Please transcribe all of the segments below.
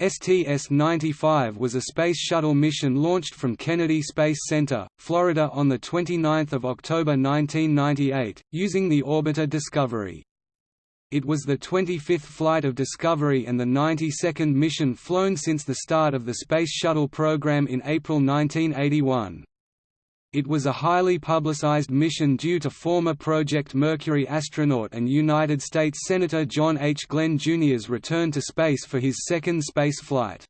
STS-95 was a Space Shuttle mission launched from Kennedy Space Center, Florida on 29 October 1998, using the orbiter Discovery. It was the 25th flight of Discovery and the 92nd mission flown since the start of the Space Shuttle program in April 1981. It was a highly publicized mission due to former Project Mercury astronaut and United States Senator John H. Glenn Jr.'s return to space for his second space flight.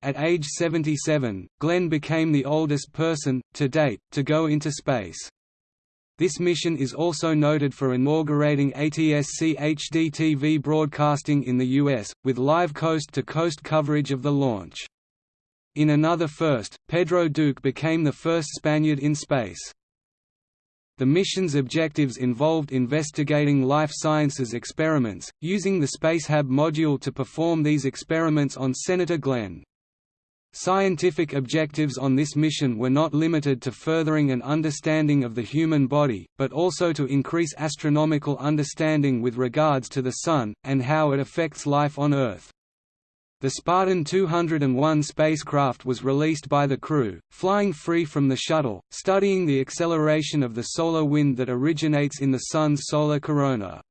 At age 77, Glenn became the oldest person, to date, to go into space. This mission is also noted for inaugurating ATSC HD TV broadcasting in the U.S., with live coast-to-coast -coast coverage of the launch. In another first, Pedro Duque became the first Spaniard in space. The mission's objectives involved investigating life sciences experiments, using the Spacehab module to perform these experiments on Senator Glenn. Scientific objectives on this mission were not limited to furthering an understanding of the human body, but also to increase astronomical understanding with regards to the Sun, and how it affects life on Earth. The Spartan 201 spacecraft was released by the crew, flying free from the shuttle, studying the acceleration of the solar wind that originates in the Sun's solar corona.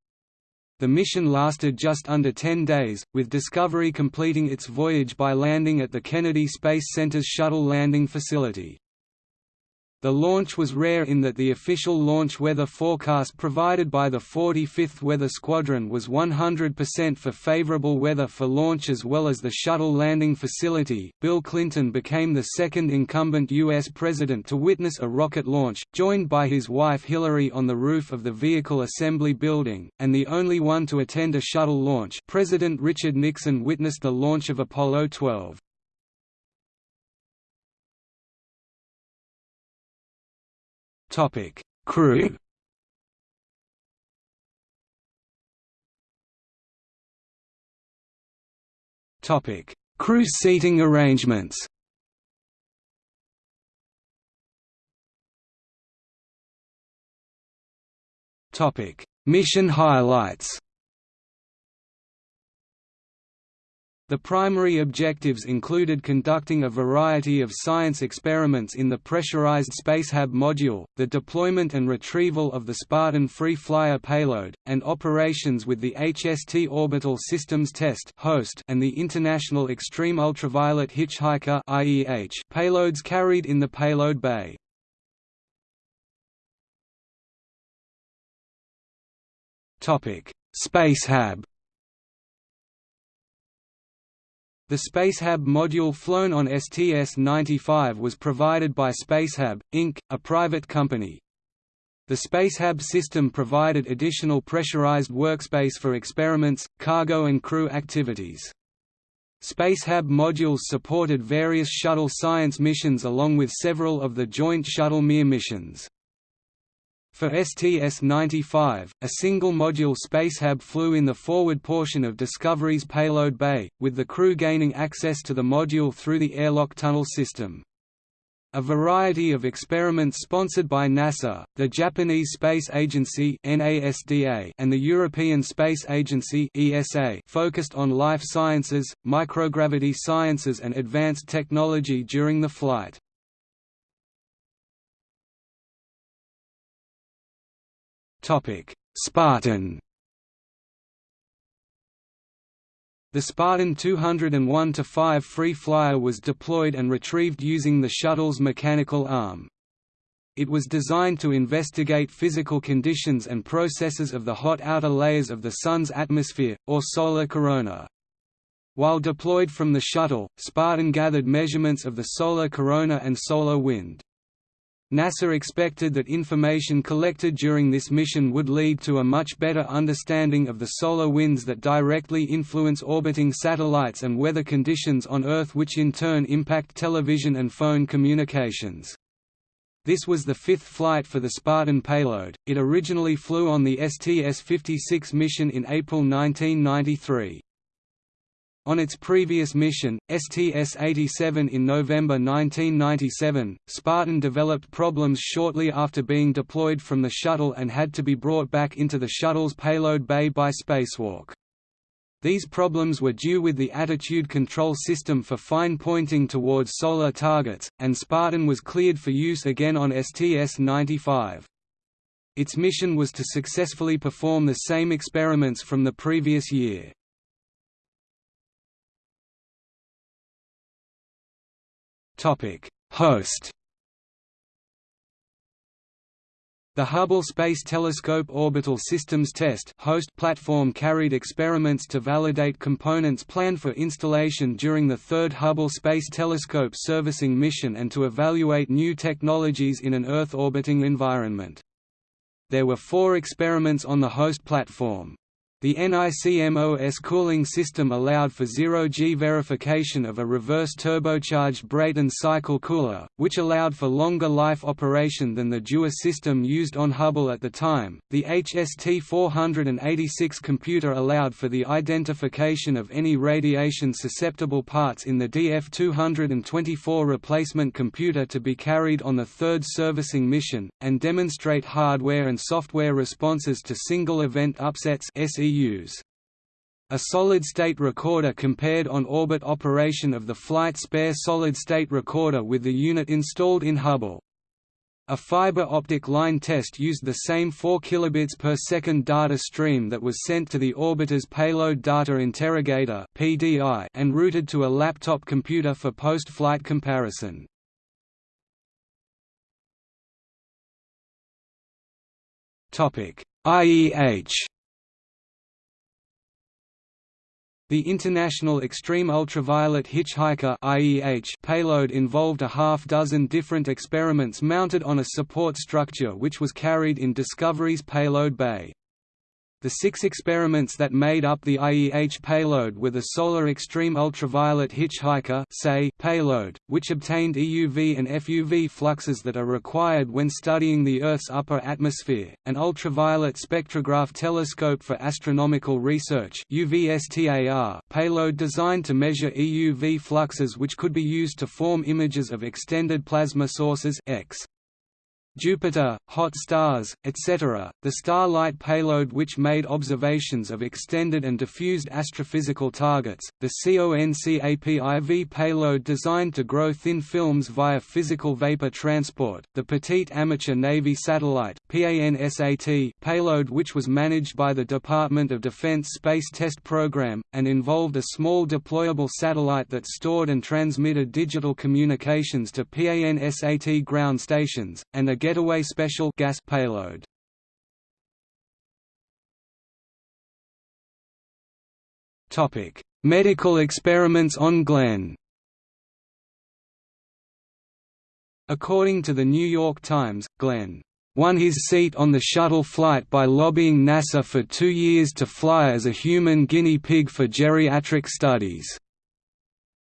The mission lasted just under 10 days, with Discovery completing its voyage by landing at the Kennedy Space Center's shuttle landing facility. The launch was rare in that the official launch weather forecast provided by the 45th Weather Squadron was 100% for favorable weather for launch as well as the shuttle landing facility. Bill Clinton became the second incumbent U.S. president to witness a rocket launch, joined by his wife Hillary on the roof of the Vehicle Assembly Building, and the only one to attend a shuttle launch. President Richard Nixon witnessed the launch of Apollo 12. Topic: Crew. Topic: Crew seating arrangements. Topic: Mission highlights. The primary objectives included conducting a variety of science experiments in the pressurized Spacehab module, the deployment and retrieval of the Spartan Free Flyer payload, and operations with the HST Orbital Systems Test host and the International Extreme Ultraviolet Hitchhiker payloads carried in the payload bay. Spacehab The Spacehab module flown on STS-95 was provided by Spacehab, Inc., a private company. The Spacehab system provided additional pressurized workspace for experiments, cargo and crew activities. Spacehab modules supported various shuttle science missions along with several of the Joint Shuttle Mir missions. For STS-95, a single-module Spacehab flew in the forward portion of Discovery's payload bay, with the crew gaining access to the module through the airlock tunnel system. A variety of experiments sponsored by NASA, the Japanese Space Agency and the European Space Agency focused on life sciences, microgravity sciences and advanced technology during the flight. Spartan The Spartan 201-5 free flyer was deployed and retrieved using the shuttle's mechanical arm. It was designed to investigate physical conditions and processes of the hot outer layers of the Sun's atmosphere, or solar corona. While deployed from the shuttle, Spartan gathered measurements of the solar corona and solar wind. NASA expected that information collected during this mission would lead to a much better understanding of the solar winds that directly influence orbiting satellites and weather conditions on Earth which in turn impact television and phone communications. This was the fifth flight for the Spartan payload, it originally flew on the STS-56 mission in April 1993. On its previous mission, STS-87 in November 1997, Spartan developed problems shortly after being deployed from the shuttle and had to be brought back into the shuttle's payload bay by spacewalk. These problems were due with the attitude control system for fine pointing towards solar targets, and Spartan was cleared for use again on STS-95. Its mission was to successfully perform the same experiments from the previous year. Host The Hubble Space Telescope Orbital Systems Test host platform carried experiments to validate components planned for installation during the third Hubble Space Telescope servicing mission and to evaluate new technologies in an Earth-orbiting environment. There were four experiments on the host platform. The NICMOS cooling system allowed for zero-G verification of a reverse turbocharged Brayton cycle cooler, which allowed for longer life operation than the Dewar system used on Hubble at the time. The HST-486 computer allowed for the identification of any radiation-susceptible parts in the DF-224 replacement computer to be carried on the third servicing mission, and demonstrate hardware and software responses to single-event upsets SEU use. A solid-state recorder compared on-orbit operation of the flight spare solid-state recorder with the unit installed in Hubble. A fiber optic line test used the same 4 kilobits per second data stream that was sent to the orbiter's payload data interrogator (PDI) and routed to a laptop computer for post-flight comparison. Topic: IEH The International Extreme Ultraviolet Hitchhiker payload involved a half-dozen different experiments mounted on a support structure which was carried in Discovery's payload bay. The six experiments that made up the IEH payload were the Solar Extreme Ultraviolet Hitchhiker payload, which obtained EUV and FUV fluxes that are required when studying the Earth's upper atmosphere, an ultraviolet spectrograph telescope for astronomical research payload designed to measure EUV fluxes which could be used to form images of extended plasma sources X. Jupiter, hot stars, etc. The Starlight payload which made observations of extended and diffused astrophysical targets, the CONCAPIV payload designed to grow thin films via physical vapor transport, the Petite Amateur Navy Satellite payload which was managed by the Department of Defense Space Test Program, and involved a small deployable satellite that stored and transmitted digital communications to PANSAT ground stations, and a Getaway Special gas payload. Topic: Medical experiments on Glenn. According to the New York Times, Glenn won his seat on the shuttle flight by lobbying NASA for two years to fly as a human guinea pig for geriatric studies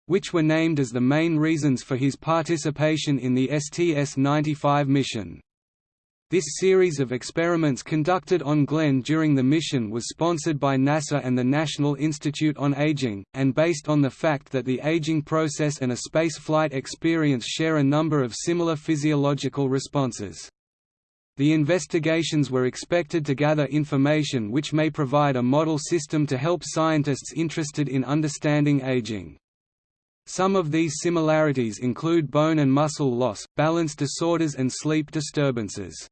which were named as the main reasons for his participation in the STS-95 mission. This series of experiments conducted on Glenn during the mission was sponsored by NASA and the National Institute on Aging, and based on the fact that the aging process and a spaceflight experience share a number of similar physiological responses. The investigations were expected to gather information which may provide a model system to help scientists interested in understanding aging. Some of these similarities include bone and muscle loss, balance disorders and sleep disturbances.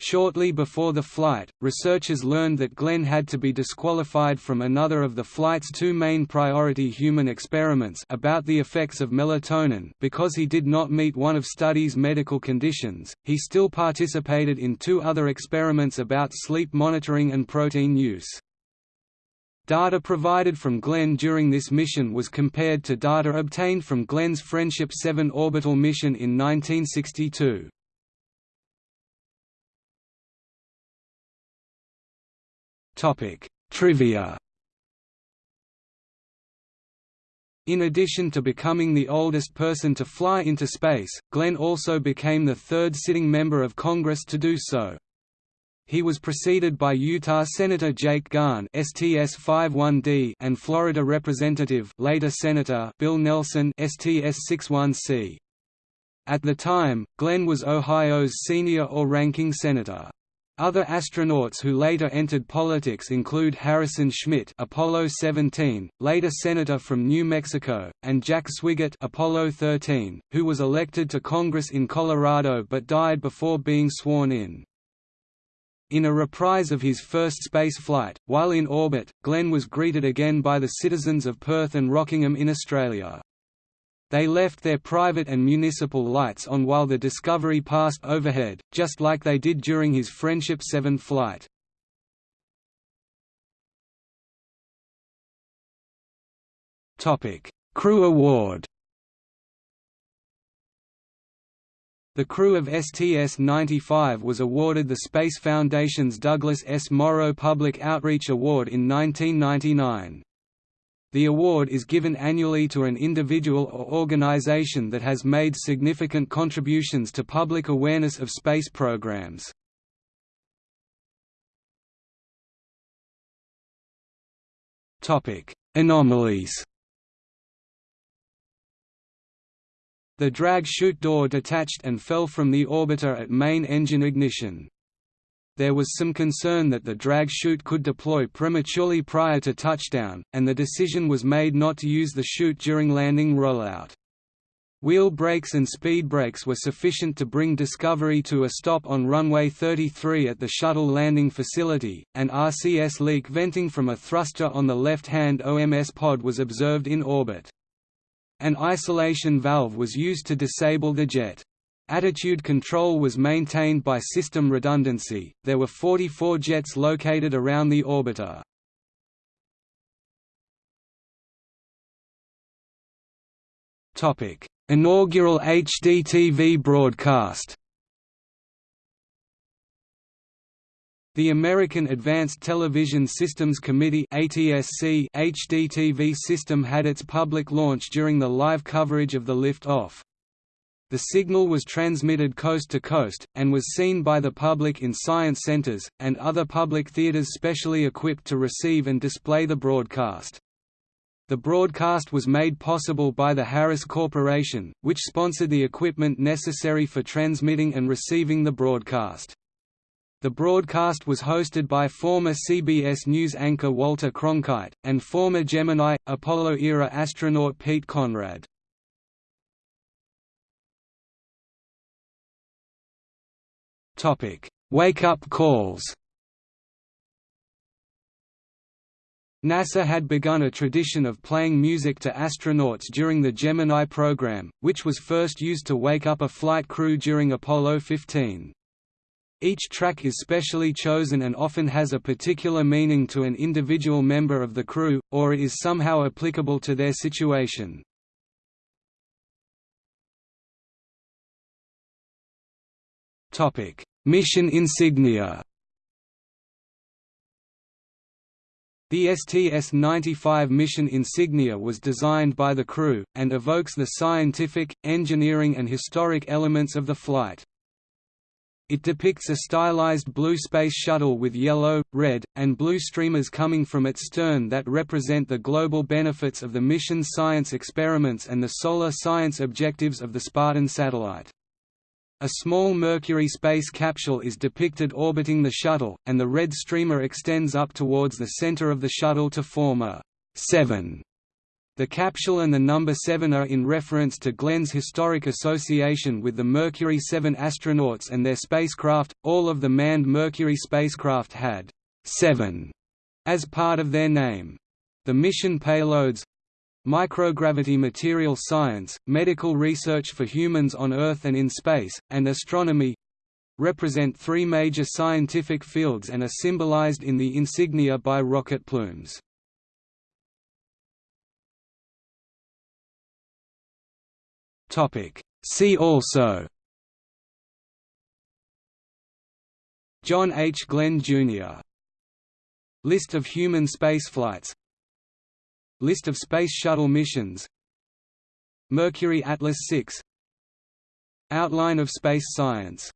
Shortly before the flight, researchers learned that Glenn had to be disqualified from another of the flight's two main priority human experiments about the effects of melatonin because he did not meet one of study's medical conditions. He still participated in two other experiments about sleep monitoring and protein use. Data provided from Glenn during this mission was compared to data obtained from Glenn's Friendship 7 orbital mission in 1962. Trivia In addition to becoming the oldest person to fly into space, Glenn also became the third sitting member of Congress to do so. He was preceded by Utah Senator Jake Garn STS-51D and Florida Representative later Senator Bill Nelson STS-61C. At the time, Glenn was Ohio's senior or ranking senator. Other astronauts who later entered politics include Harrison Schmitt Apollo 17, later senator from New Mexico, and Jack Swigert Apollo 13, who was elected to Congress in Colorado but died before being sworn in. In a reprise of his first space flight, while in orbit, Glenn was greeted again by the citizens of Perth and Rockingham in Australia. They left their private and municipal lights on while the Discovery passed overhead, just like they did during his Friendship 7 flight. Crew Award The crew of STS-95 was awarded the Space Foundation's Douglas S. Morrow Public Outreach Award in 1999. The award is given annually to an individual or organization that has made significant contributions to public awareness of space programs. Anomalies The drag chute door detached and fell from the orbiter at main engine ignition there was some concern that the drag chute could deploy prematurely prior to touchdown, and the decision was made not to use the chute during landing rollout. Wheel brakes and speed brakes were sufficient to bring Discovery to a stop on runway 33 at the shuttle landing facility, An RCS leak venting from a thruster on the left-hand OMS pod was observed in orbit. An isolation valve was used to disable the jet. Attitude control was maintained by system redundancy. There were 44 jets located around the orbiter. Topic: Inaugural HDTV broadcast. The American Advanced Television Systems Committee ATSC HDTV system had its public launch during the live coverage of the lift-off. The signal was transmitted coast to coast, and was seen by the public in science centers, and other public theaters specially equipped to receive and display the broadcast. The broadcast was made possible by the Harris Corporation, which sponsored the equipment necessary for transmitting and receiving the broadcast. The broadcast was hosted by former CBS News anchor Walter Cronkite, and former Gemini, Apollo-era astronaut Pete Conrad. Wake-up calls. NASA had begun a tradition of playing music to astronauts during the Gemini program, which was first used to wake up a flight crew during Apollo 15. Each track is specially chosen and often has a particular meaning to an individual member of the crew, or it is somehow applicable to their situation. Mission insignia. The STS-95 mission insignia was designed by the crew, and evokes the scientific, engineering and historic elements of the flight. It depicts a stylized blue space shuttle with yellow, red, and blue streamers coming from its stern that represent the global benefits of the mission's science experiments and the solar science objectives of the Spartan satellite. A small Mercury space capsule is depicted orbiting the shuttle, and the red streamer extends up towards the center of the shuttle to form a 7. The capsule and the number 7 are in reference to Glenn's historic association with the Mercury 7 astronauts and their spacecraft. All of the manned Mercury spacecraft had 7 as part of their name. The mission payloads microgravity material science, medical research for humans on Earth and in space, and astronomy represent three major scientific fields and are symbolized in the insignia by rocket plumes. See also John H. Glenn, Jr. List of human spaceflights. List of Space Shuttle missions. Mercury Atlas 6 Outline of space science